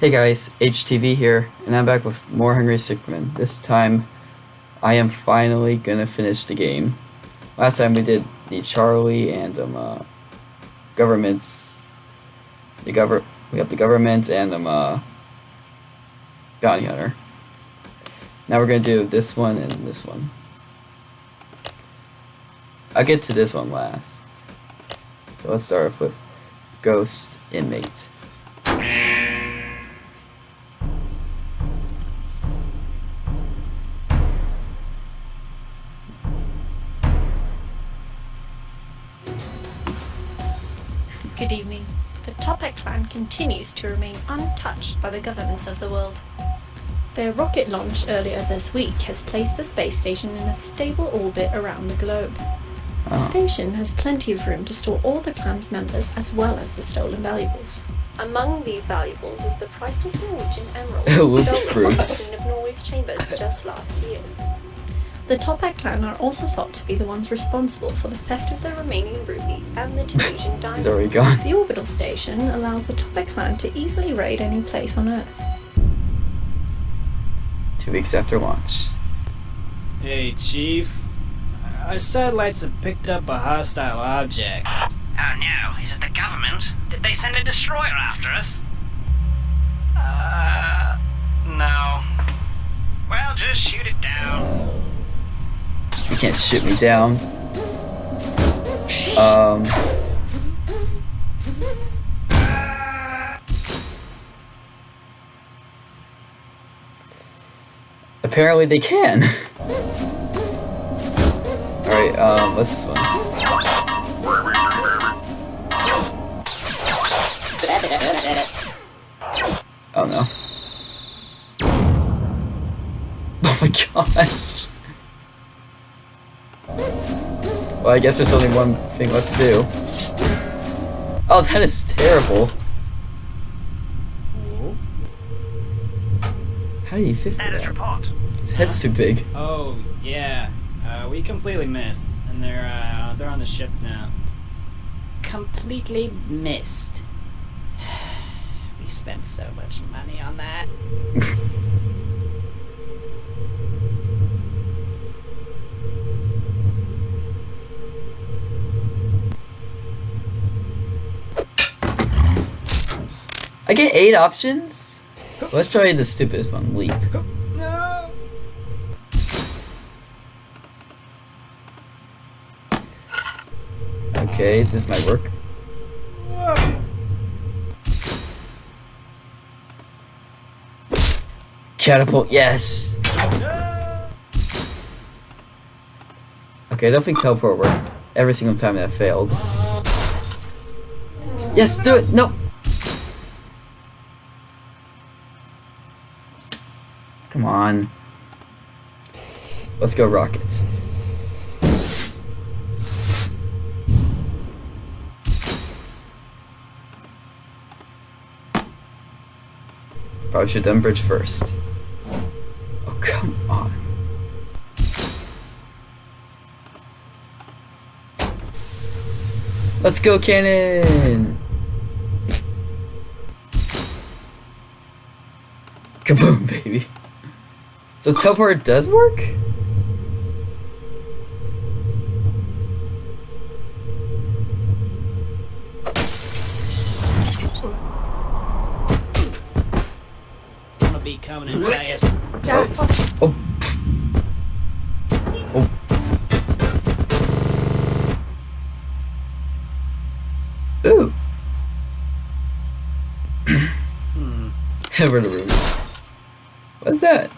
Hey guys, HTV here, and I'm back with more Henry Stickmin. This time, I am finally gonna finish the game. Last time we did the Charlie and um uh, governments. The govern we have the government and um uh, bounty hunter. Now we're gonna do this one and this one. I'll get to this one last. So let's start off with Ghost Inmate. Continues to remain untouched by the governments of the world. Their rocket launch earlier this week has placed the space station in a stable orbit around the globe. The Oh. station has plenty of room to store all the clan's members as well as the stolen valuables. Among these valuables is the priceless Norwegian emerald Loot stolen from the fruits. Queen of Norway's chambers just last year. The Toppat clan are also thought to be the ones responsible for the theft of the remaining ruby and the Tunisian diamond. He's already gone. The orbital station allows the Toppat clan to easily raid any place on Earth. Two weeks after launch. Hey, Chief. Our satellites have picked up a hostile object. Oh no, is it the government? Did they send a destroyer after us? Uh, no. Well, just shoot it down. You can't shoot me down. Um. Apparently they can. Alright, um, what's this one? Oh no. Oh my gosh. Well, I guess there's only one thing left to do. Oh, that is terrible. How do you fit for Status that? report. His head's too big. Oh, yeah. Uh, we completely missed. And they're, uh, they're on the ship now. Completely missed. we spent so much money on that. I get eight options? Let's try the stupidest one, leap. No! Okay, this might work. Catapult, yes! Okay, I don't think teleport worked every single time that failed. Yes, do it! No! Come on. Let's go rocket. Probably should done bridge first. Oh, come on. Let's go, cannon! Kaboom, baby. So teleport does work? I'll be coming and play it. Oh. Oh. Ooh. Hmm. Ever the room. What's that?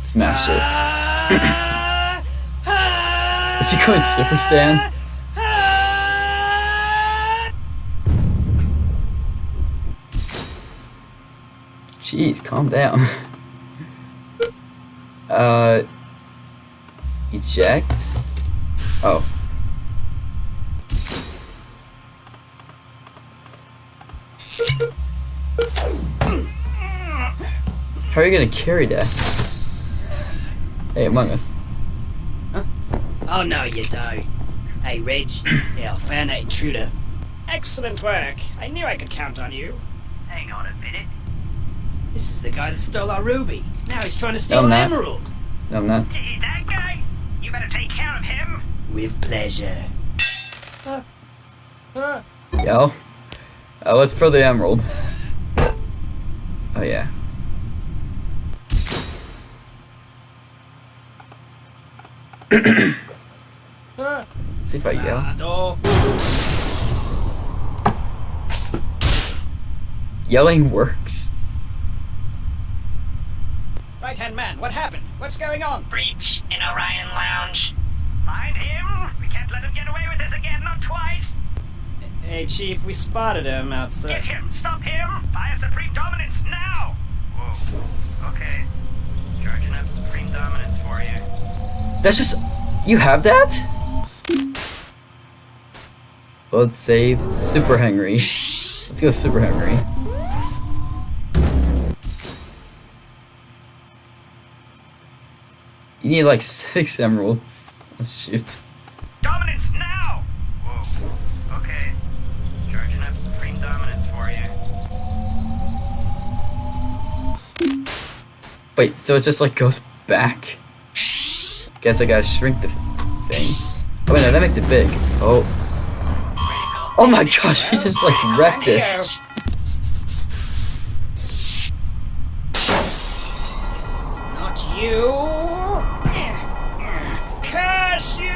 Smash it. Is he going Super Saiyan? Jeez, calm down. Uh, eject. Oh. How are you gonna carry that? Hey, Among Us. Oh no, you don't. Hey, Reg. yeah, I found that intruder. Excellent work. I knew I could count on you. Hang on a minute. This is the guy that stole our ruby. Now he's trying to steal I'm an emerald. No, I'm not. Is that guy? You better take care of him. With pleasure. Yo. Uh, let's throw the emerald. Oh, yeah. Let's see if I yell. Adolf. Yelling works. Right hand man, what happened? What's going on? Breach in Orion Lounge. Find him. We can't let him get away with this again, not twice. Hey, Chief, we spotted him outside. Get him. Stop him. Fire Supreme Dominance now. Whoa. Okay. Charging up Supreme Dominance for you. That's just. You have that? Let's save Super Henry. Let's go Super Henry. You need like six emeralds. Let's shoot. Dominance now. Whoa. Okay. Charging up Supreme Dominance for you. Wait, so it just like goes back? Guess I gotta shrink the thing. Oh wait, no, that makes it big. Oh. Oh my gosh, he just like wrecked it. Not you. Curse you.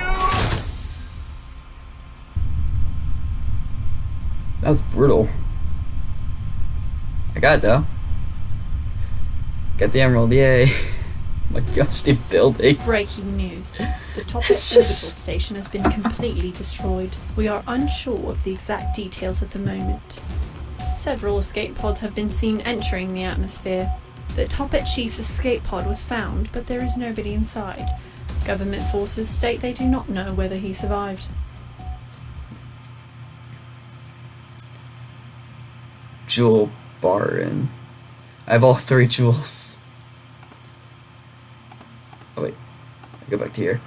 That was brutal. I got it though. Got the emerald, yay. My gosh, the building. Breaking news. The It's orbital just- station has been completely destroyed. We are unsure of the exact details at the moment. Several escape pods have been seen entering the atmosphere. The Toppat Chief's escape pod was found, but there is nobody inside. Government forces state they do not know whether he survived. Jewel Baron. I have all three jewels. Oh wait. I go back to here.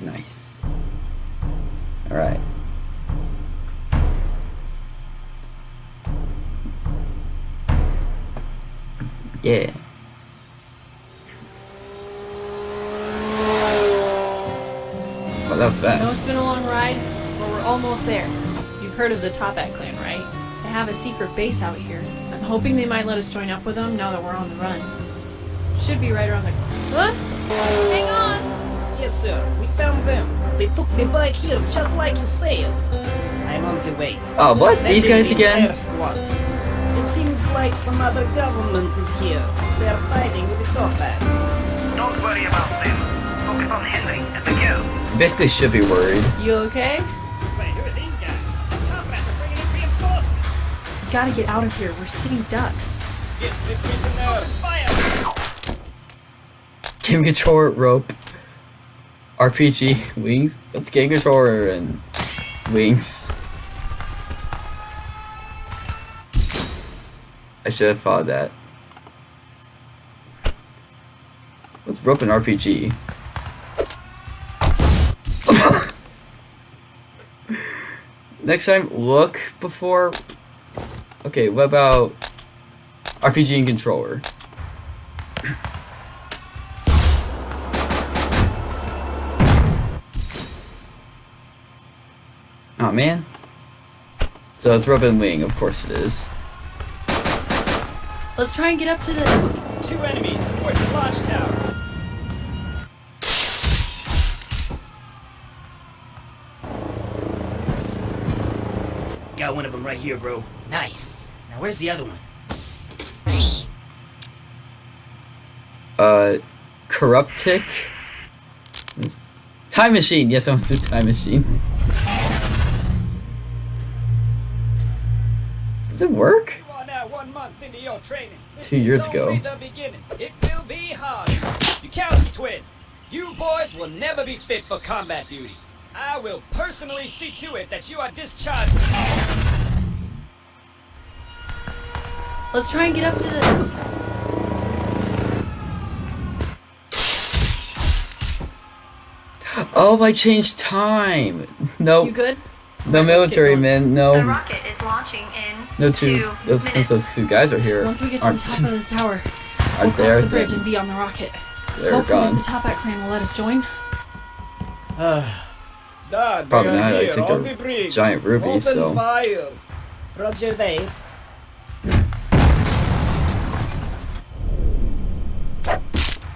Nice. Alright. Yeah. Well, that was I know it's fast. been a long ride, but we're almost there. You've heard of the Toppat clan, right? They have a secret base out here. I'm hoping they might let us join up with them now that we're on the run. Should be right around the. Corner. What? Hang on! Yes, sir. We found them. They took the bike here, just like you said. I'm on the way. Oh, what? These guys again? squad. It seems like some other government is here. They are fighting with the Toppats. Don't worry about them. Focus on Henry and the girl. Basically, should be worried. You okay? Gotta get out of here. We're sitting ducks. Get the prisoner. Fire! Game controller rope. RPG wings. Let's game controller and wings. I should have thought that. Let's rope an RPG. Next time, look before. Okay, what about RPG and controller? Oh man. So it's Robin Wing, of course it is. Let's try and get up to the. Two enemies aboard the launch tower. Got one of them right here, bro. Nice. Now where's the other one? Uh, Corruptic. It's- Time Machine. Yes, I want to Time Machine. Does it work? You are now one month into your training. This Two years ago. only the beginning. It will be hard. Bukowski twins, you boys will never be fit for combat duty. I will personally see to it that you are discharged. Let's try and get up to the. Oh, I changed time. No, You good? no Let's military going. man. The No, rocket is launching in no two. two Those, since those two guys are here, Once we get to the top of this tower, are we'll there, cross the bridge then and be on the rocket. they're Hopefully, gone. the Toppat clan will let us join. Dad, Probably we are not. I here took on the the giant ruby, Open so- fire. Roger that.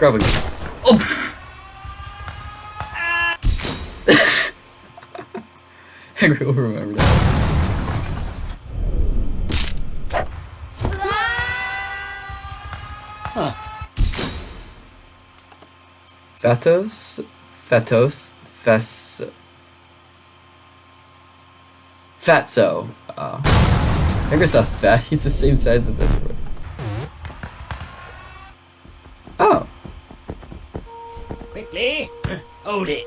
A. Oh. Henry will remember that. Huh. Fatos, Fatos, Fes, Fatso. Uh, Henry's not fat. He's the same size as everyone. Oh, Quickly. Hold it.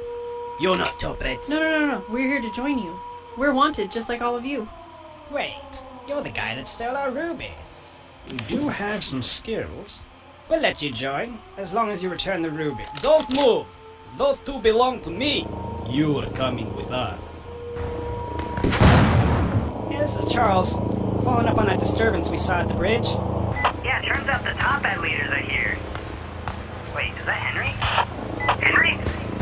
You're not Toppats. No, no, no, no. We're here to join you. We're wanted, just like all of you. Wait. You're the guy that stole our ruby. You do have some skills. We'll let you join, as long as you return the ruby. Don't move! Those two belong to me. You are coming with us. Yeah, this is Charles. Following up on that disturbance we saw at the bridge. Yeah, turns out the Toppat leaders are here. Wait, is that Henry? Henry?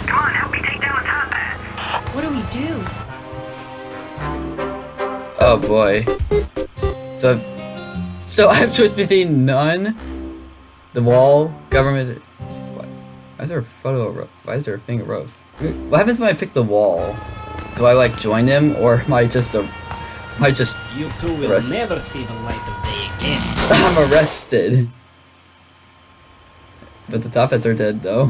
Come on, help me take down the Toppats. What do we do? oh boy. So, so I have choice between none, the wall, government. What? Why is there a photo of Rose? Why is there a thing of Rose? What happens when I pick the wall? Do I like join them, or am I just a, am I just You two will Arrested. never see the light of day again. I'm arrested. But the top hats are dead though.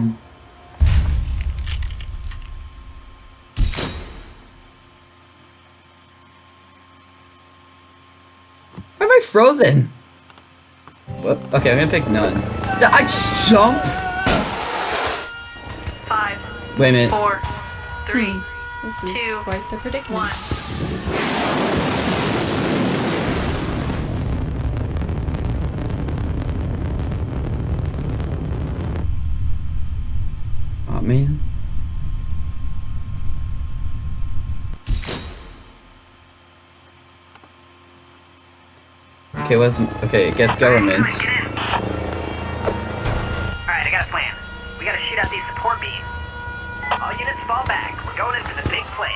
Why am I frozen? What? Okay, I'm gonna pick none. Did I just jump? Five, Wait a minute. four, three, Hmm. This is two, quite the predicament. one. Oh man. Okay, what's okay? Guess government. Alright, get in. Alright, I got a plan. We gotta shoot out these support beams. All units fall back. We're going in for the big play.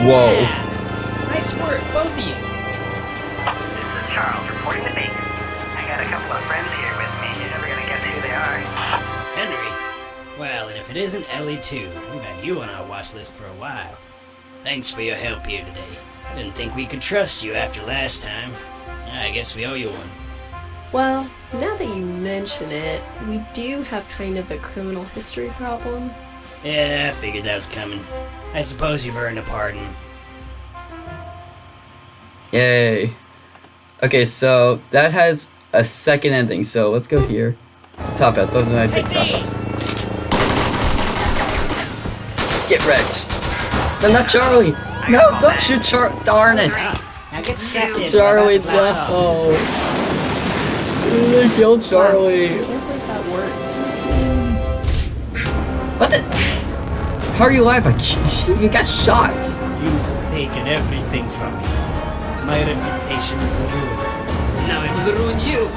Whoa. Nice work, both of you. This is Charles reporting the base. If it isn't Ellie too, we've had you on our watch list for a while. Thanks for your help here today. I didn't think we could trust you after last time. I guess we owe you one. Well, now that you mention it, we do have kind of a criminal history problem. Yeah, I figured that was coming. I suppose you've earned a pardon. Yay. Okay, so that has a second ending. So let's go here. Top hats. Both of them I pick top these! Wrecked. No, not Charlie. No, don't shoot Char. Darn it. Now get strapped in. Charlie, We're about to blast off. no. They killed Charlie. I can't that worked. What the? How are you alive? I, you got shot. You've taken everything from me. My reputation is ruined. Now it will ruin you.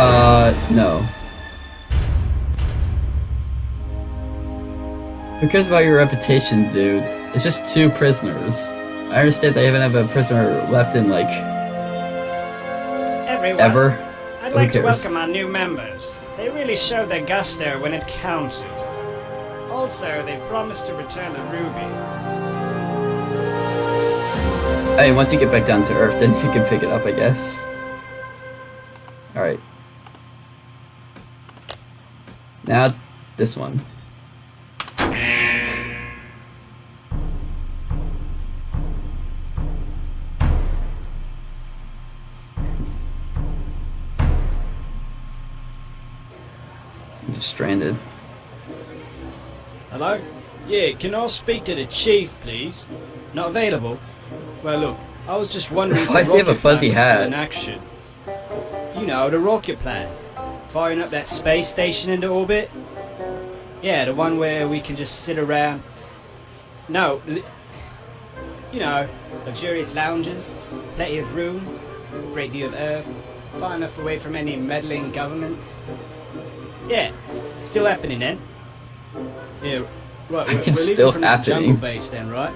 Uh, no. Who cares about your reputation, dude? It's just two prisoners. I understand I even have a prisoner left in, like, Everyone. ever. I'd Who like to welcome our new members. They really showed their gusto when it counted. Also, they promised to return the ruby. I mean, once you get back down to Earth, then you can pick it up, I guess. Alright. Now, this one. Just stranded. Hello? Yeah, can I speak to the chief, please? Not available? Well, look, I was just wondering Why does he have a fuzzy hat? in action. You know, the rocket plan. Firing up that space station into orbit. Yeah, the one where we can just sit around. No, you know, luxurious lounges, plenty of room, great view of Earth, far enough away from any meddling governments. Yeah, still happening then. Yeah, right. We're, It's we're leaving still from that jungle base then, right?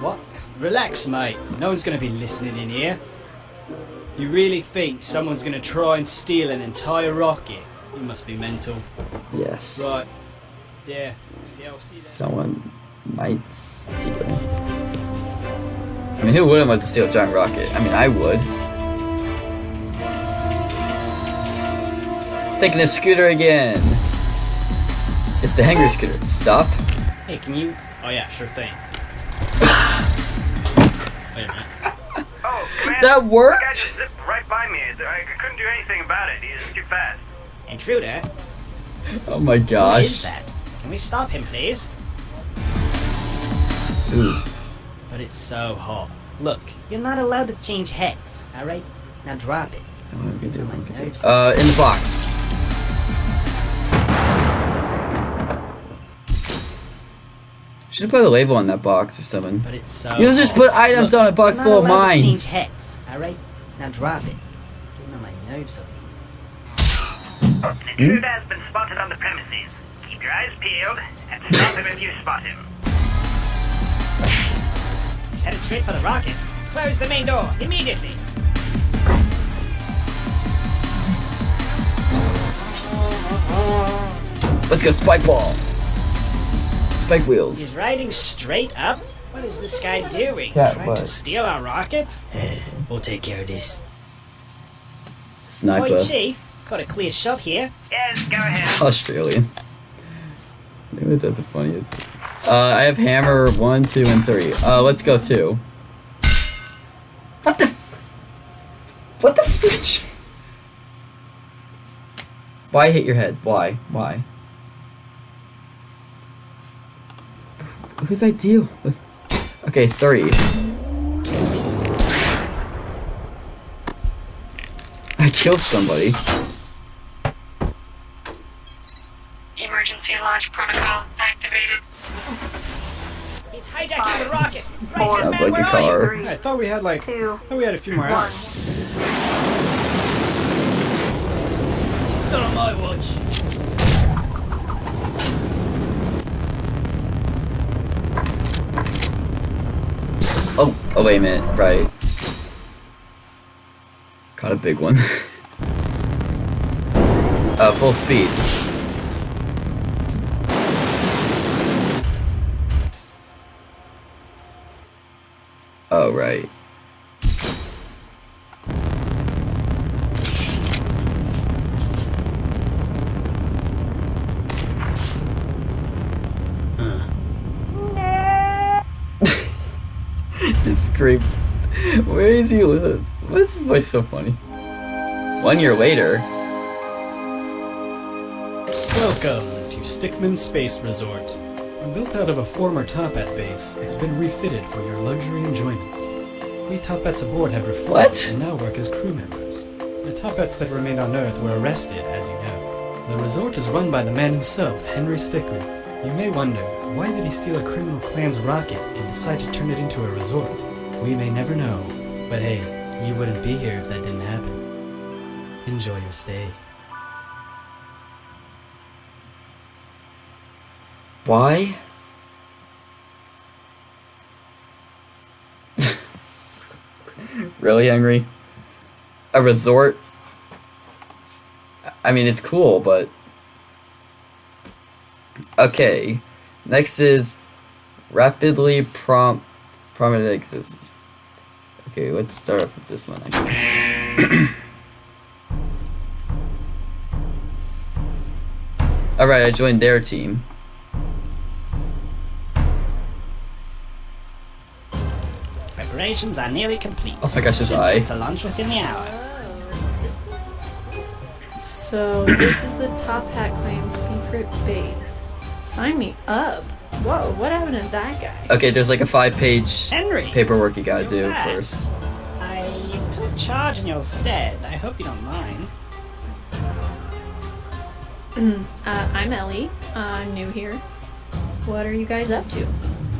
What? Relax, mate. No one's going to be listening in here. You really think someone's going to try and steal an entire rocket? You must be mental. Yes. Right. Yeah. Yeah, I'll see you then. Someone might steal. I mean, who wouldn't want to steal a giant rocket? I mean, I would. Taking a scooter again. It's the Henry scooter. Stop. Hey, can you? Oh yeah, sure thing. Wait a minute. Oh, Commander. That The guy worked. just zipped right by me. I couldn't do anything about it. He was too fast. Intruder, Oh my gosh. what is gosh. that? Can we stop him, please? Ooh. But it's so hot. Look, you're not allowed to change heads. All right, now drop it. What am gonna do? What am My gonna do? nerves. Uh, in the box. Should have put a label on that box or something. But it's uh, so. You just put items Look, on a box you're full of allowed to change mines. heads. All right, now drop it. Getting on my nerves. over An intruder has been spotted on the premises. Keep your eyes peeled and stop him if you spot him. He's headed straight for the rocket. Close the main door immediately. Let's go spike ball. Spike He's riding straight up. What is this guy doing? Cat Trying to steal our rocket? we'll take care of this. Sniper. Oi, Chief. Got a clear shot here. Yes, go ahead. Australian. Maybe that's the funniest. Uh, I have hammer one, two, and three. Uh, let's go two. What the? What the fridge? Why hit your head? Why? Why? Whose idea with? Okay, three. I killed somebody. Emergency launch protocol activated. He's hijacking the rocket. Four, Right, Sounds man, like a where are you? car. three, I thought we had like. I thought we had a few more one. hours. Not on my watch. Oh, wait a minute, right. Caught a big one. uh, full speed. Oh, right. Scream. Where is he with us? Why is his voice so funny? One year later. Welcome to Stickmin Space Resort. Built out of a former Toppat base, it's been refitted for your luxury enjoyment. We Toppats aboard have reformed What? and now work as crew members. The Toppats that remained on Earth were arrested, as you know. The resort is run by the man himself, Henry Stickmin. You may wonder, why did he steal a criminal clan's rocket and decide to turn it into a resort? We may never know, but hey, you wouldn't be here if that didn't happen. Enjoy your stay. Why? really, Henry? A resort? I mean, it's cool, but. Okay. Next is rapidly prompt prominent exists. Okay, let's start off with this one. Actually. Alright, I joined their team. Preparations are nearly complete. Oh my gosh, his Should be eye. To launch within the hour. So this is the Top Hat Clan's secret base. Sign me up. Whoa, what happened to that guy? Okay, there's like a five-page paperwork you gotta do back. first. I took charge in your stead. I hope you don't mind. Uh, I'm Ellie. Uh, new here. What are you guys up to?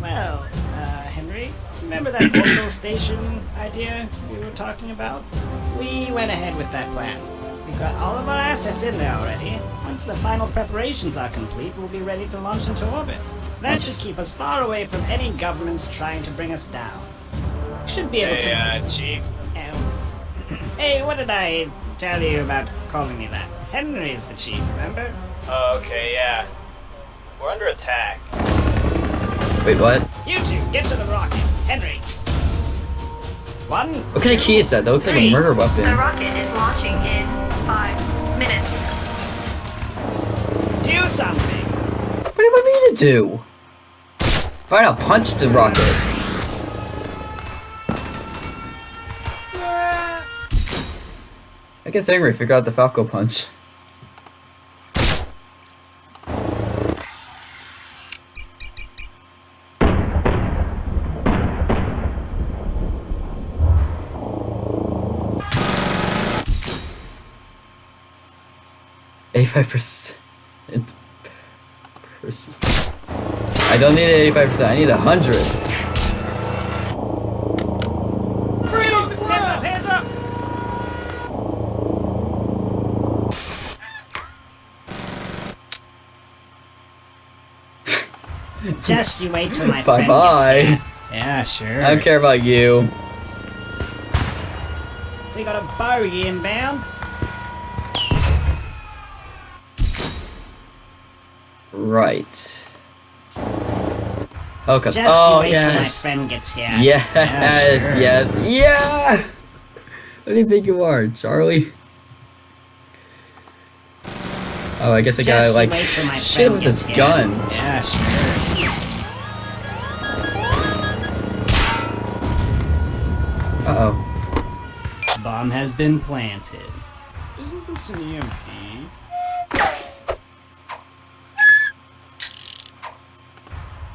Well, uh, Henry, remember that orbital station idea we were talking about? We went ahead with that plan. We've got all of our assets in there already. Once the final preparations are complete, we'll be ready to launch into orbit. That should keep us far away from any governments trying to bring us down. We should be able Hey, to. uh, Chief. Um, hey, what did I tell you about calling me that? Henry's the chief, remember? Oh, okay, yeah. We're under attack. Wait, what? You two, get to the rocket. Henry. One. What kind of key is that? That looks like a Three. murder The weapon. rocket is launching in five minutes. Do something. What do you want me to do? Fine, I'll punch the rocket. I guess Angry figured out the Falcon punch. Eighty-five percent. Percent. I don't need eighty-five percent. I need a hundred. Hands up, hands up. Just you wait till my friend Bye-bye. gets here. Yeah, sure. I don't care about you. We got a bogey inbound. Right. Okay. Just oh you wait till my yes. friend gets here. Yes. Yeah, sure. Yes. Yeah. What do you think you are, Charlie? Oh, I guess I Just gotta like wait till my shit with gets this here. gun. Yeah, sure. Uh oh. Bomb has been planted. Isn't this an EMP?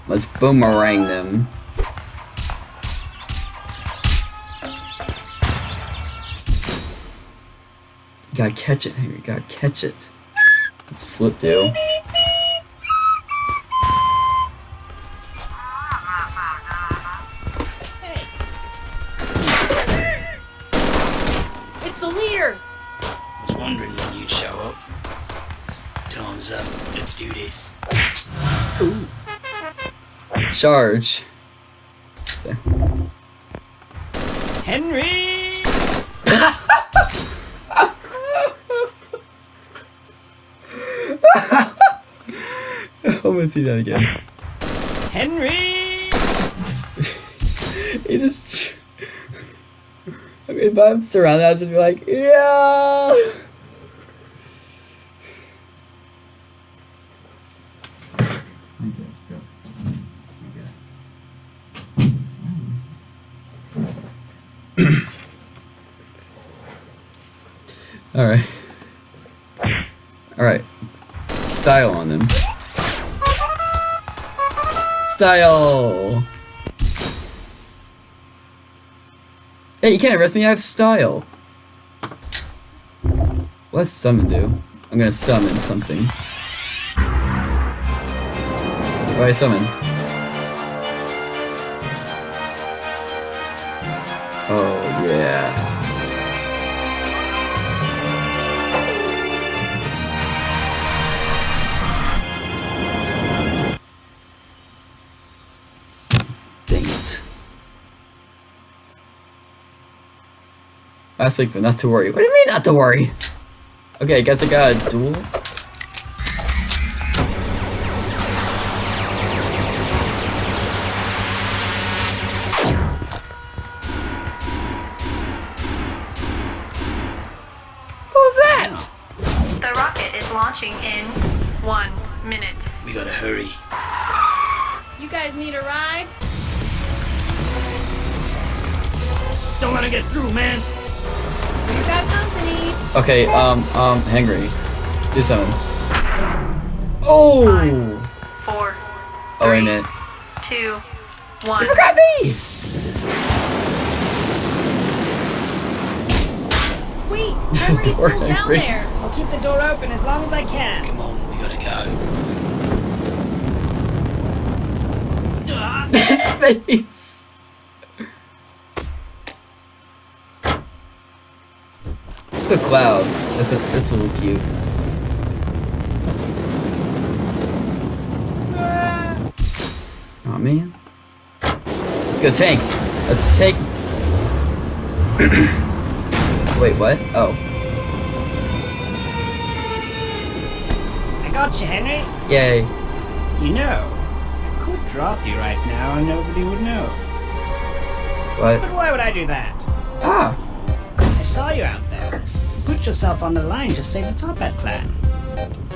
Let's boomerang them. You gotta catch it, Henry. You gotta catch it. Let's flip do. Charge. Henry! I'm gonna see that again. Henry! He just. I mean, if I'm surrounded, I'll just be like, yeah. All right. All right. Style on them. Style. Hey, you can't arrest me. I have style. What's summon do? I'm gonna summon something. What do I summon? Oh yeah. Last week, but not to worry. What do you mean not to worry? Okay, I guess I got a duel. Okay, um, um, Henry, do something. Oh! Four, Oh, wait a minute. two, one. You Forgot me! Wait, Henry's Poor still down there. I'll keep the door open as long as I can. Come on, we gotta go. His face! It's a cloud. That's a, that's a little cute. Oh man. Let's go tank. Let's take. Wait, what? Oh. I got you, Henry. Yay. You know, I could drop you right now and nobody would know. What? But why would I do that? Ah. I saw you out there. Put yourself on the line to save the Top Hat clan.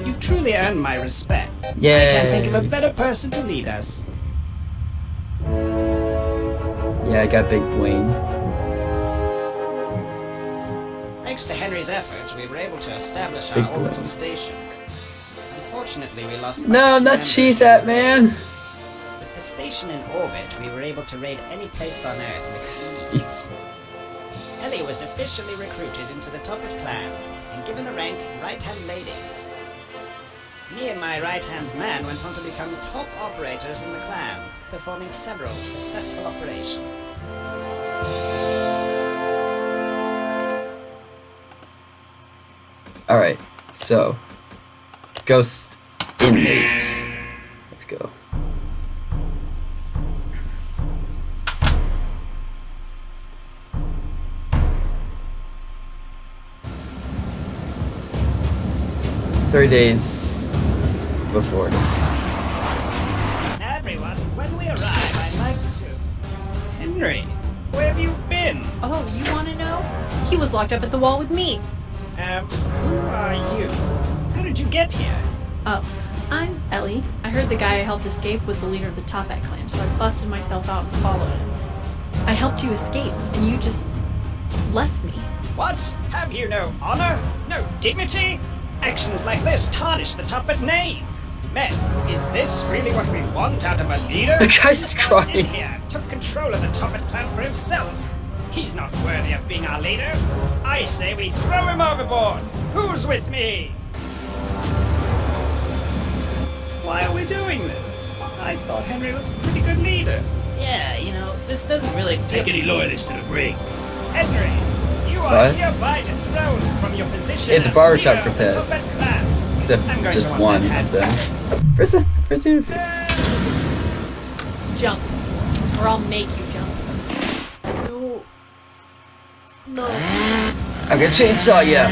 You've truly earned my respect. Yeah. I can't think of a better person to lead us. Yeah, I got big Dwayne. Thanks to Henry's efforts, we were able to establish Big our orbital station. Unfortunately, we lost. No, not cheese at man. With the station in orbit, we were able to raid any place on Earth with ease. Ellie was officially recruited into the Toppat clan and given the rank right-hand lady. Me and my right-hand man went on to become top operators in the clan, performing several successful operations. Alright, so. Ghost inmate. Three days before. Everyone, when we arrive, I'd like to... Henry, where have you been? Oh, you want to know? He was locked up at the wall with me. Um, who are you? How did you get here? Oh, I'm Ellie. I heard the guy I helped escape was the leader of the Toppat clan, so I busted myself out and followed him. I helped you escape, and you just left me. What? Have you no honor? No dignity? Actions like this tarnish the Toppat name. Men, is this really what we want out of a leader? The guy's just Who walked in crying. here, took control of the Toppat clan for himself. He's not worthy of being our leader. I say we throw him overboard. Who's with me? Why are we doing this? I thought Henry was a pretty good leader. Yeah, you know, this doesn't really take any loyalists to the brig. Henry, you are What? hereby dethroned from your position It's a as barbershop leader of the quartet. Except just one of them. hat Where's the where's the? Jump. Or I'll make you jump. No. No. I'm gonna chainsaw ya!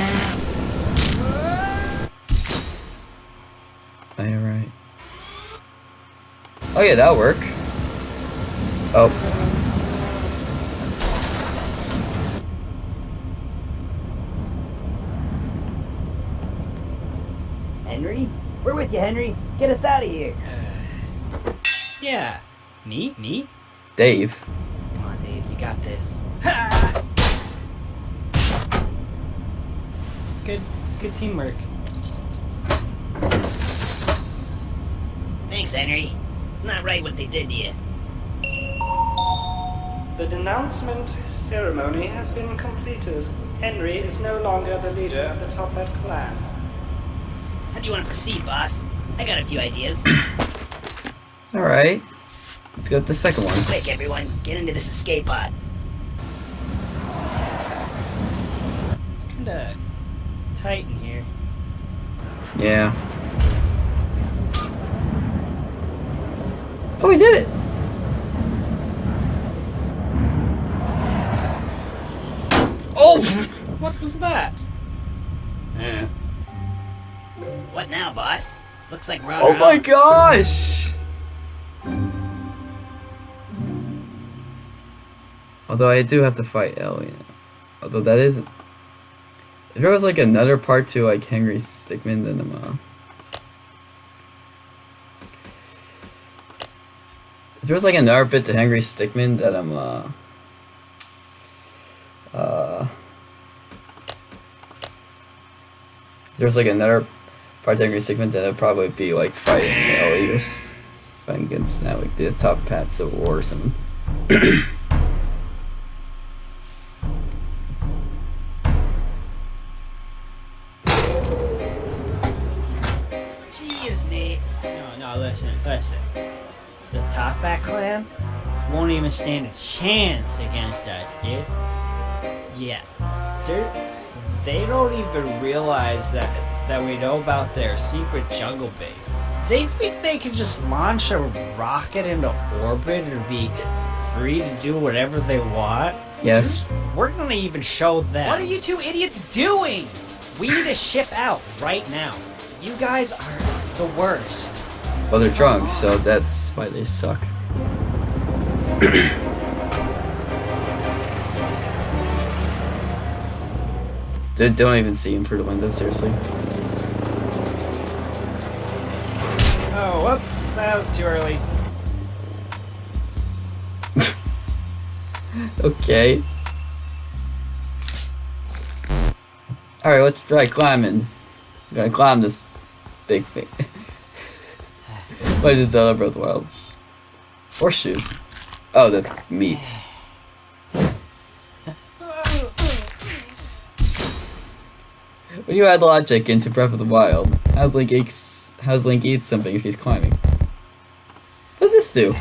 Oh, yeah, right. Oh yeah, that'll work. Oh. Henry? We're with you, Henry. Get us out of here. yeah. Me? Me? Dave. Come on, Dave. You got this. Ha! good, good teamwork. Thanks, Henry. It's not right what they did to you. The denouncement ceremony has been completed. Henry is no longer the leader of the Toppat clan. How do you want to proceed, boss? I got a few ideas. Alright. Let's go with the second one. Quick, everyone, get into this escape pod. It's kinda tight in here. Yeah. Oh, we did it! Oh! What was that? Uh. What now, boss? Looks like we're on Oh our my own. gosh! Although I do have to fight Ellie. Although that is... If there was like another part to like Henry Stickmin, then I'm uh... If there was like another bit to Henry Stickmin, that I'm uh... Uh... there's like another part of segment it'd probably be like fighting the Eliters. Fighting against now like the top paths of war or something. Jeez, Nate. No, no, listen, listen. The Toppat clan won't even stand a chance against us, dude. Yeah. They're, they don't even realize that that we know about their secret jungle base. They think they can just launch a rocket into orbit and be free to do whatever they want. Yes. We're gonna even show them. What are you two idiots doing? We need to ship out right now. You guys are the worst. Well, they're drunk, so that's why they suck. They don't even see him through the window, seriously. Oh, whoops, that was too early. Okay. Alright, let's try climbing. I'm gonna climb this big thing. what is other Breath Wild? Horseshoe. Oh, that's meat. When you add logic into Breath of the Wild, how's Link eats, how's Link eat something if he's climbing? What does this do?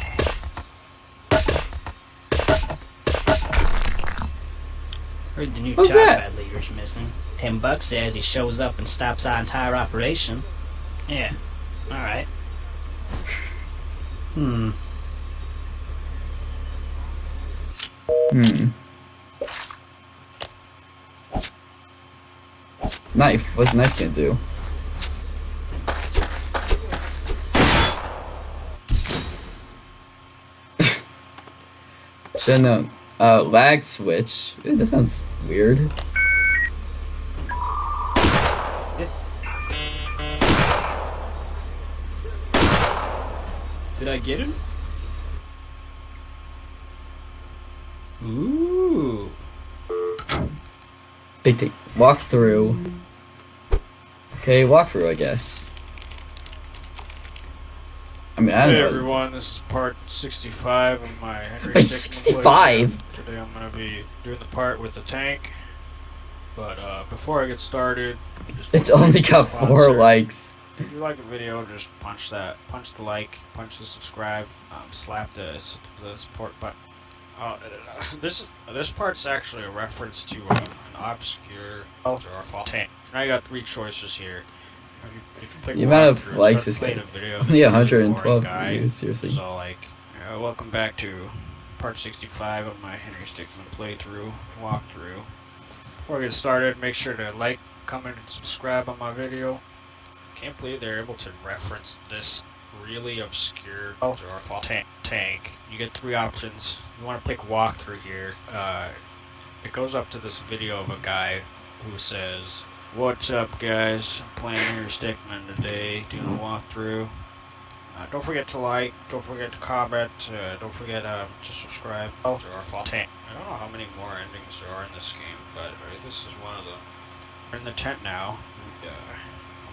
Heard the new What's job that? ad leader's missing. Ten bucks says he shows up and stops our entire operation. Yeah, alright. Hmm. Hmm. Knife. What's knife gonna do? Should know. Uh, lag switch. Ooh, that sounds weird. Did I get him? Ooh. Big thing. Walk through. Okay, walk through, I guess. I mean, I Hey know. everyone, this is part 65 of my Henry Wait, 65? Today I'm going to be doing the part with the tank. But uh, before I get started, just It's only got four likes. If you like the video, just punch that, punch the like, punch the subscribe, um, slap the, the support button. Oh, uh, this this part's actually a reference to uh, an obscure or a fault tank. Now you got three choices here. If you, if you The amount of likes start this playing guy- only 112 boring guy views, seriously. is all like, uh, welcome back to part 65 of my Henry Stickmin playthrough, walkthrough. Before I get started, make sure to like, comment, and subscribe on my video. Can't believe they're able to reference this really obscure or fault tank. tank. You get three options. You want to pick walkthrough here. Uh, it goes up to this video of a guy who says, What's up, guys? I'm playing Henry Stickmin today, doing a walkthrough. Uh, don't forget to like, don't forget to comment, uh, don't forget uh, to subscribe. Oh, there are fault tank. I don't know how many more endings there are in this game, but uh, this is one of them. We're in the tent now. And, uh,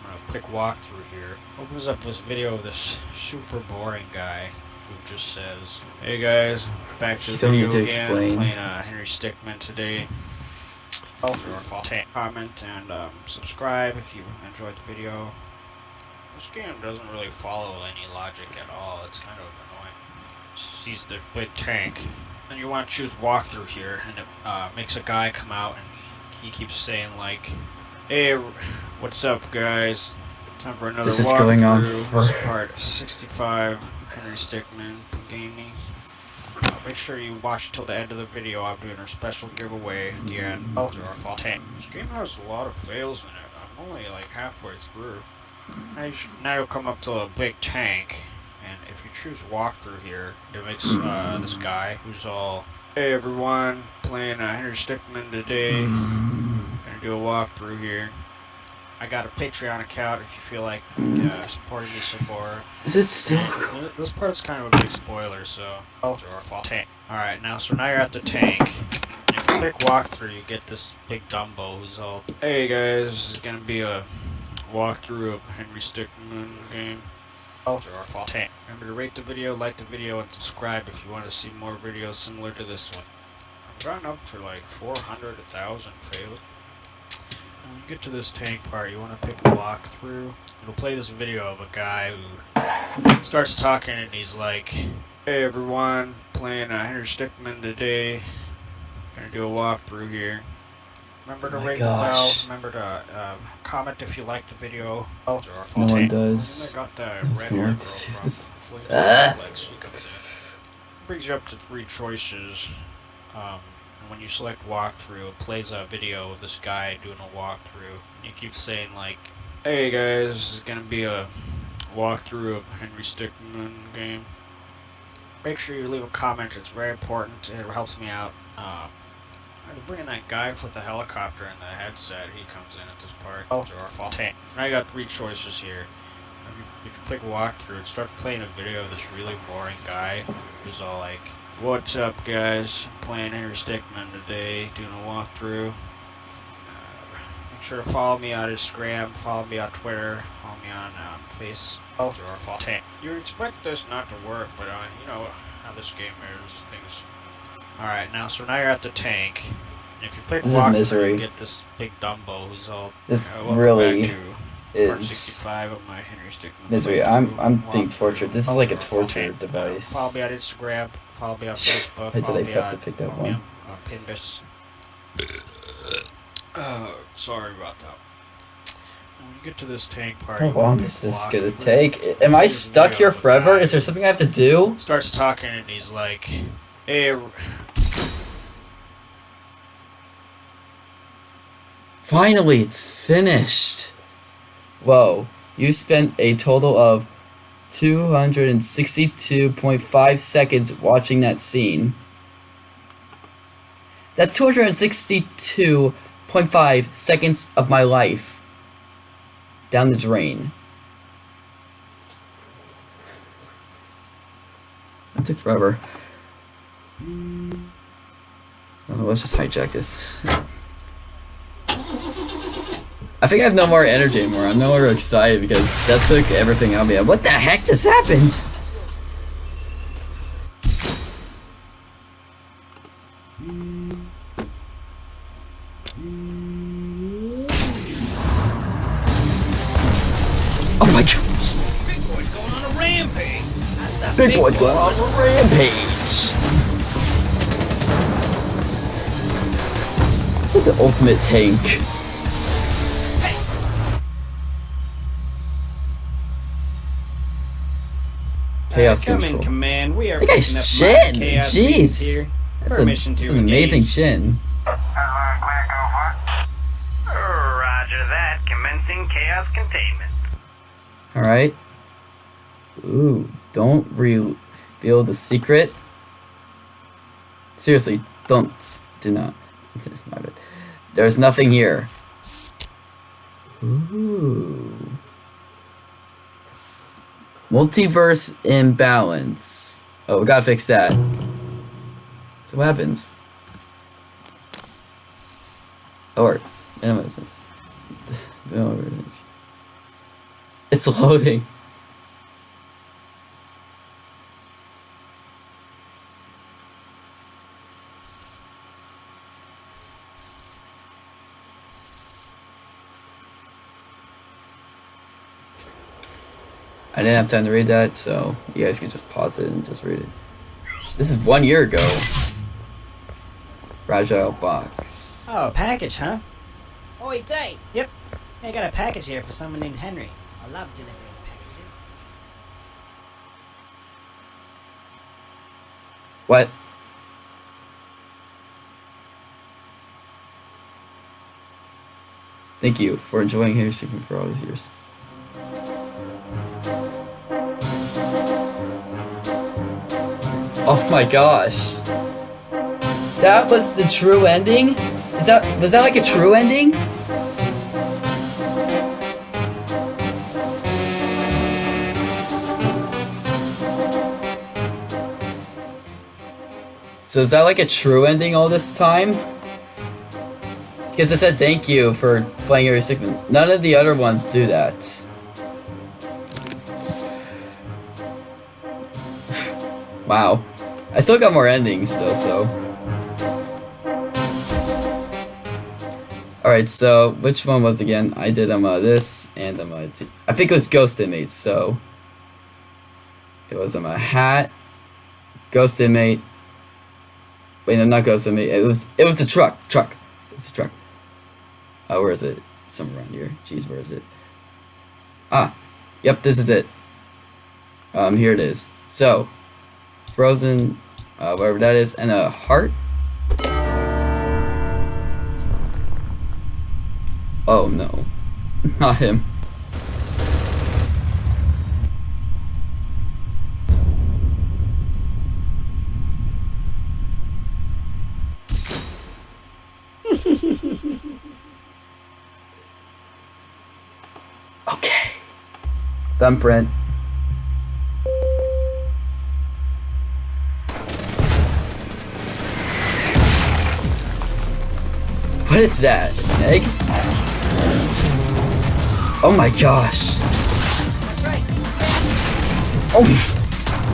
I'm gonna click walkthrough here. Opens up this video of this super boring guy who just says, "Hey guys, back to the You don't video need to again. explain. Playing uh, Henry Stickmin today." Oh, there are. Comment and um, subscribe if you enjoyed the video. This game doesn't really follow any logic at all. It's kind of annoying. Sees the big tank. And you want to choose walkthrough here, and it uh, makes a guy come out, and he keeps saying like, "Hey, what's up, guys? Time for another This is going on for- part 65. Henry Stickmin Gaming. Uh, make sure you watch till the end of the video. I'm doing a special giveaway at the end. Oh, there are fault. This game has a lot of fails in it. I'm only like halfway through. Now, you should, now you'll come up to a big tank, and if you choose walkthrough here, it makes uh, this guy who's all, "Hey everyone, playing uh, Henry Stickmin today. Gonna do a walkthrough here. I got a Patreon account if you feel like uh, supporting me some more. Is it still? And This part's kind of a big spoiler, so. Oh, there are fault tank. Alright, now, so now you're at the tank. If you click walkthrough, you get this big Dumbo who's all, Hey guys, this is gonna be a walkthrough of Henry Stickmin game. Our fault. Remember to rate the video, like the video, and subscribe if you want to see more videos similar to this one. I've gotten up to like 400, 1,000 failed. When you get to this tank part, you want to pick a walkthrough. It'll play this video of a guy who starts talking and he's like, Hey everyone, playing uh, Henry Stickmin today. Gonna do a walkthrough here. Remember to Oh rate the bell. Remember to uh, comment if you like the video. Oh, No one does. I got the That's red hair girl from Ah. Netflix who comes in. Brings you up to three choices. Um, when you select walkthrough, it plays a video of this guy doing a walkthrough. He keeps saying like, "Hey guys, this is gonna be a walkthrough of Henry Stickmin game." Make sure you leave a comment. It's very important. It helps me out. Uh, I bring in that guy with the helicopter and the headset. He comes in at this part. Oh, our fault. Now I got three choices here. If you, if you click walkthrough, it starts playing a video of this really boring guy who's all like, "What's up, guys? Playing Henry Stickmin today, doing a walkthrough. Uh, make sure to follow me on Instagram, follow me on Twitter, follow me on um, Face. Oh, our fault. You would expect this not to work, but uh, you know how this game is. Things Alright, now so now you're at the tank. And if you click This is walk misery. you get this big Dumbo who's all This uh, really back to part is 65 of my Henry Stickmin. misery. I'm I'm being tortured. This is like a torture device. Follow me on Instagram, follow me on Facebook, Why did follow I me have on, to pick that follow one? on, uh, Pinbus. Uh, sorry about that. When you get to this tank part, How long is this gonna take? Am I stuck here forever? Is there something I have to do? starts talking and he's like, "Hey, Finally, it's finished. Whoa, you spent a total of 262.5 seconds watching that scene. That's 262.5 seconds of my life down the drain. That took forever. Oh, let's just hijack this. I think I have no more energy anymore. I'm no longer excited because that took everything out of me. What the heck just happened? Oh my gosh. Big boy's going on a rampage. Big boy's going on a rampage. It's like the ultimate tank. Chaos come control. in, command. We are That guy's picking up shin. minor chaos Jeez. here. That's, a, that's to an amazing engage. shin. Roger that. Commencing chaos containment. Alright. Ooh, don't reveal the secret. Seriously, don't. Do not. There's nothing here. Ooh. Multiverse imbalance. Oh, we gotta fix that. So what happens? Or, minimalism. It's loading. I didn't have time to read that, so you guys can just pause it and just read it. This is one year ago. Fragile box. Oh, a package, huh? Oi, Dave. Yep. I got a package here for someone named Henry. I love delivering packages. What? Thank you for enjoying Henry Stickmin for all these years. Oh my gosh. That was the true ending? Is that was that like a true ending? So is that like a true ending all this time? Because I said thank you for playing Henry Stickmin. None of the other ones do that. wow. I still got more endings though, so. Alright, so which one was again? I did um uh, this and um uh. I think it was Ghost Inmates, so it was um a hat, Ghost Inmate. Wait, no, not Ghost Inmate. It was it was the truck, truck. It's a truck. Oh, where is it? Somewhere around here. Jeez, where is it? Ah, yep, this is it. Um, here it is. So, frozen, uh, whatever that is, and a heart. Oh no, not him. okay. Thumbprint. What is that? Egg? Oh my gosh. That's right. Oh,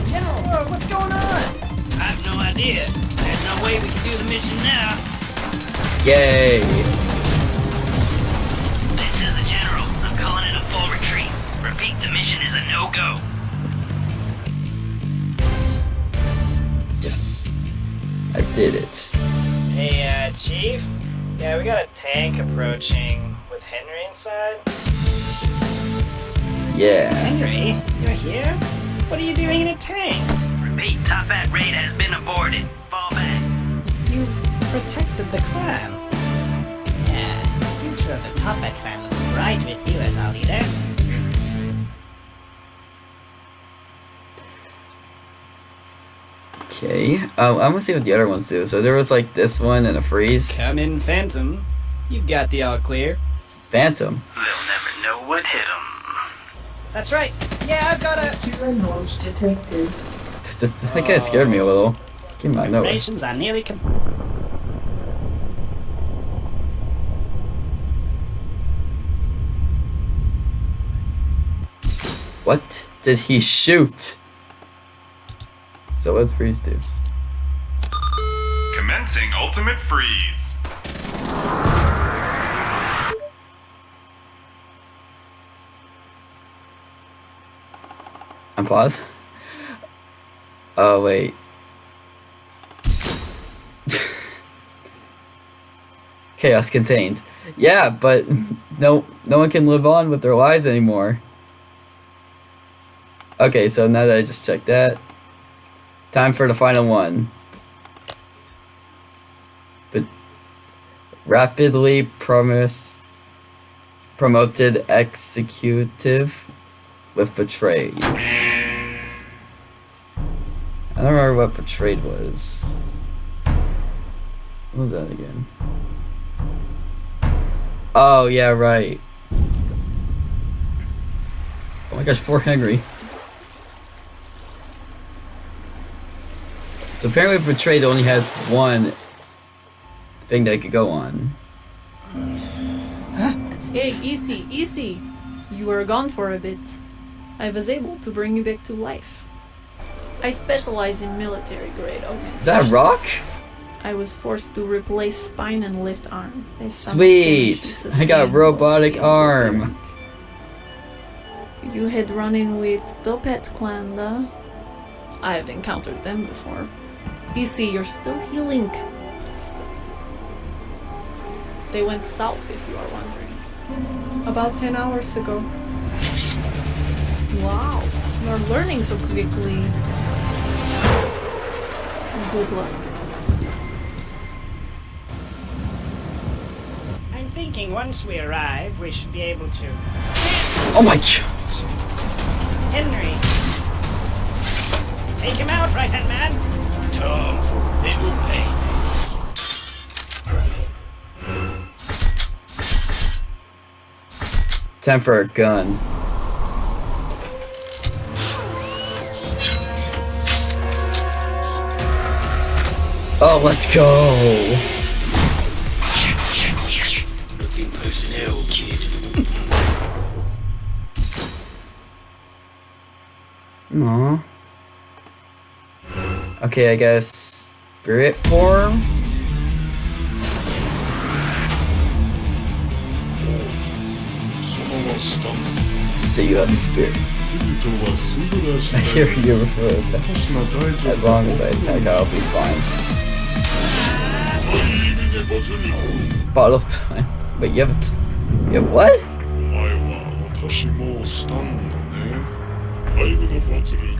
General, what's going on? I have no idea. There's no way we can do the mission now. yay. This is the General. I'm calling it a full retreat. Repeat, the mission is a no-go. Yes. I did it. Hey, uh, Chief? Yeah, we got a tank approaching with Henry inside. Yeah. Henry, you're here? What are you doing in a tank? Repeat, Toppat raid has been aborted. Fall back. You protected the clan. Yeah, the future of the Toppat clan looks bright with you as our leader. Okay. Um, I'm gonna see what the other ones do. So there was like this one and a freeze. Come in, Phantom. You've got the all clear. Phantom. They'll never know what hit them. That's right. Yeah, I've got a. That guy scared me a little. Came out of nowhere. Preparations are nearly com- What did he shoot? So let's freeze do? Commencing ultimate freeze. And pause. Oh wait. Chaos contained. Yeah, but no no one can live on with their lives anymore. Okay, so now that I just checked that, time for the final one. But rapidly promise promoted executive with betrayed. I don't remember what betrayed was. What was that again? Oh yeah, right. Oh my gosh, poor Henry. So apparently betrayed only has one thing that it could go on. Hey, easy, easy. You were gone for a bit. I was able to bring you back to life. I specialize in military grade augmentations. Is that a rock? I was forced to replace spine and left arm. Sweet! I got a robotic arm. You had run in with Toppat clan, though. I've encountered them before. Easy, you're still healing. They went south, if you are wondering. About 10 hours ago. Wow, you're learning so quickly. Good luck. I'm thinking once we arrive, we should be able to. Oh my god. Henry! Take him out, right hand man! Time for a little pain. Time for a gun. Oh, let's go. Aww. Okay, I guess spirit form. See you have a spirit. I hear you refer to that. As long as I attack, I'll be fine. Bottle time. Wait, you have a t- you have what? 私もスタンドねタイムのバトル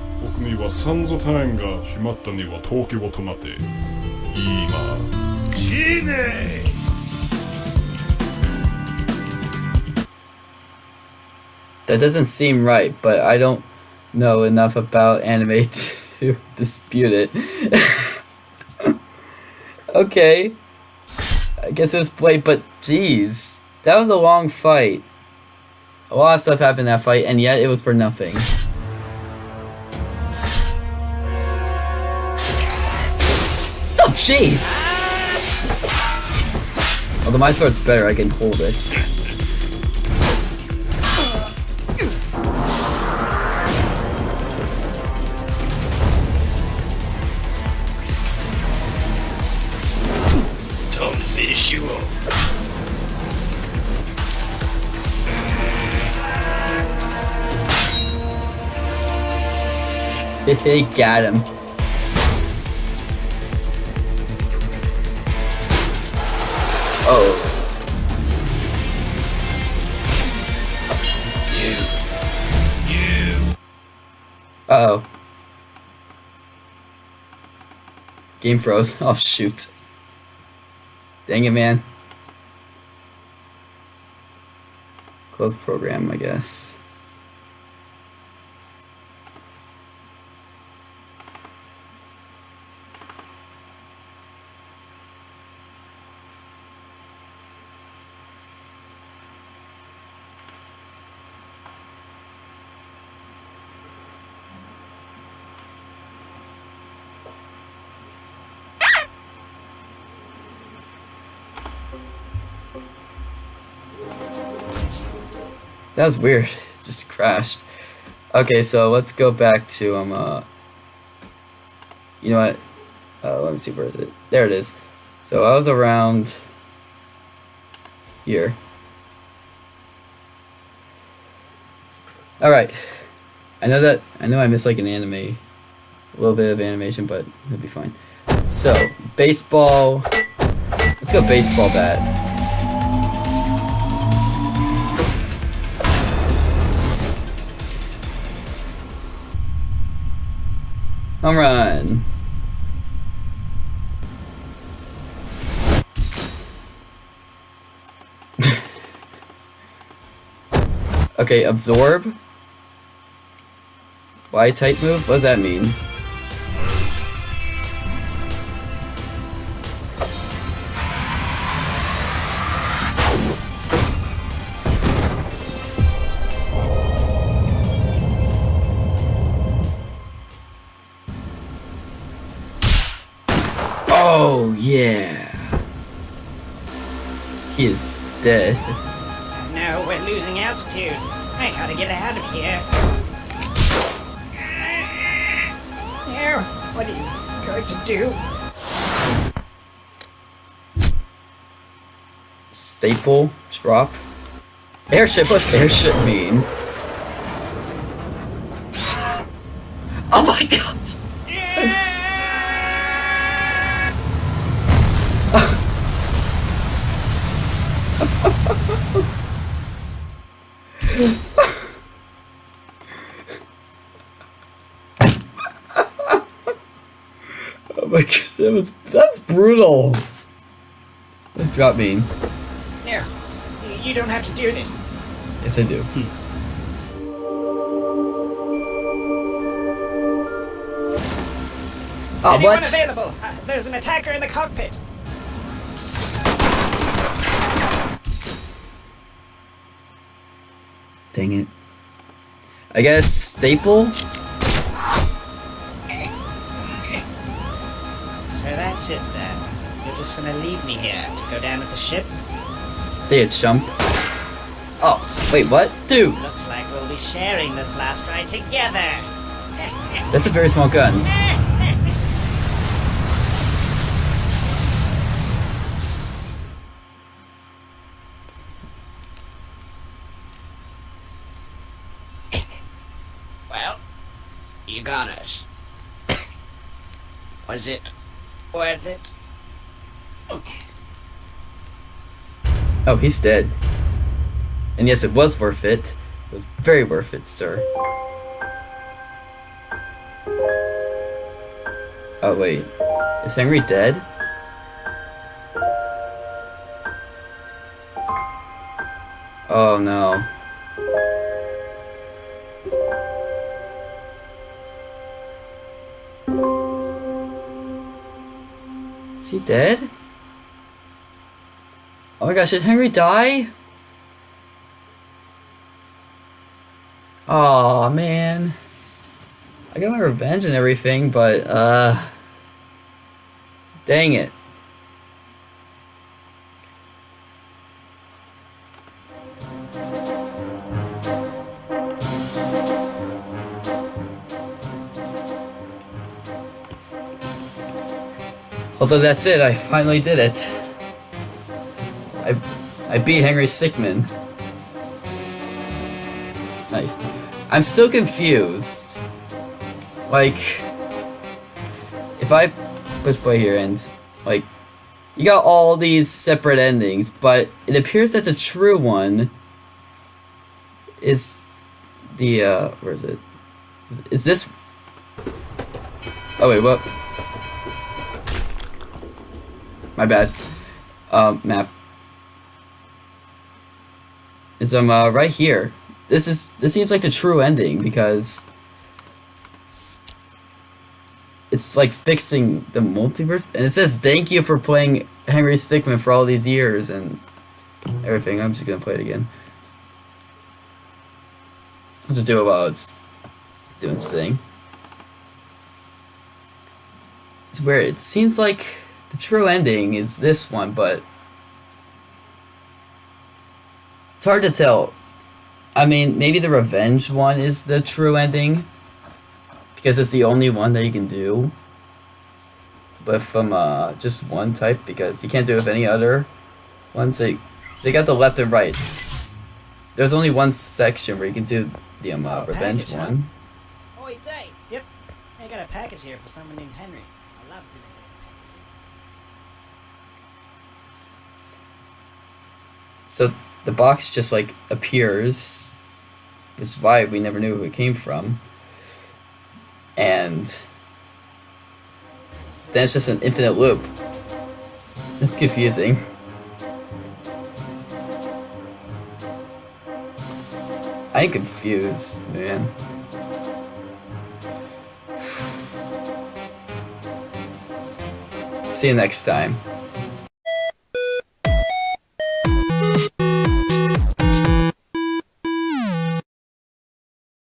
僕にはサンゾタイムが閉まったには時を止まって今死ね That doesn't seem right, but I don't know enough about anime to dispute it. okay. I guess it was played, but jeez. That was a long fight. A lot of stuff happened in that fight, and yet it was for nothing. Jeez! Although my sword's better, I can hold it. Time to finish you off. He got him. Uh oh. Game froze. Oh shoot. Dang it, man. Close program, I guess. That was weird. Just crashed. Okay, so let's go back to um uh you know what? Uh, let me see where is it? There it is. So I was around here. Alright. I know that I know I missed like an anime a little bit of animation, but it'll be fine. So baseball let's go baseball bat. Home run. okay, absorb. Y type move? What does that mean? Dead. No, we're losing altitude. I gotta get out of here. No, what are you going to do? Staple, drop. Airship, what's airship mean? Oh my god! Brutal. Let's drop me. There. You- You don't have to do this. Yes, I do. Oh, Anyone what? available? Uh, there's an attacker in the cockpit. Dang it. I guess staple? So that's it then. Just gonna leave me here to go down with the ship? See it, chump. Oh, wait, what? Dude, Looks like we'll be sharing this last ride together. that's a very small gun. Well, you got us. Was it worth it? Oh, he's dead. And yes, it was worth it. It was very worth it, sir. Oh, wait. Is Henry dead? Oh, no. Is he dead? My gosh, did Henry die? Oh man. I got my revenge and everything, but uh dang it. Although that's it, I finally did it. I I beat Henry Stickmin. Nice. I'm still confused. Like, if I push play here and like, you got all these separate endings, but it appears that the true one is the uh, where is it? Is this? Oh wait, what? My bad. Um, map. Is um uh, right here. This is this seems like the true ending because it's like fixing the multiverse, and it says thank you for playing Henry Stickmin for all these years and everything. I'm just gonna play it again. I'll just do it while it's doing its thing. It's where it seems like the true ending is this one, but it's hard to tell. I mean, maybe the revenge one is the true ending because it's the only one that you can do. But from uh, just one type because you can't do it with any other ones. They they got the left and right. There's only one section where you can do the um, uh, Oh, revenge package, huh? one. Oi, Dave. Yep. I got a package here for someone named Henry. I love doing So the box just like appears, which is why we never knew who it came from. And then it's just an infinite loop. That's confusing. I ain't confused, man. See you next time.